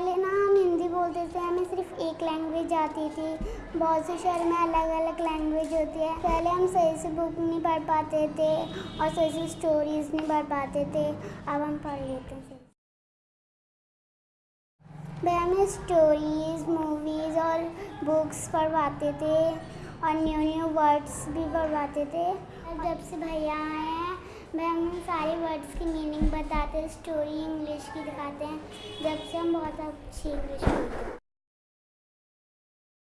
पहले ना हम हिंदी बोलते थे, हमें सिर्फ़ एक लैंग्वेज आती थी। बहुत से शहर में अलग अलग लैंग्वेज होती है। पहले हम सही से बुक नहीं पढ़ पाते थे और सही से स्टोरीज नहीं पढ़ पाते थे। अब हम पढ़ लेते थे वे हमें स्टोरीज मूवीज़ और बुक्स पढ़वाते थे और न्यू न्यू वर्ड्स भी पढ़वाते थे। जब से भैया आए हैं वह हमें सारे वर्ड्स की मीनिंग बताते स्टोरी इंग्लिश की दिखाते हैं। जब से हम बहुत अच्छी इंग्लिश बोलते हैं।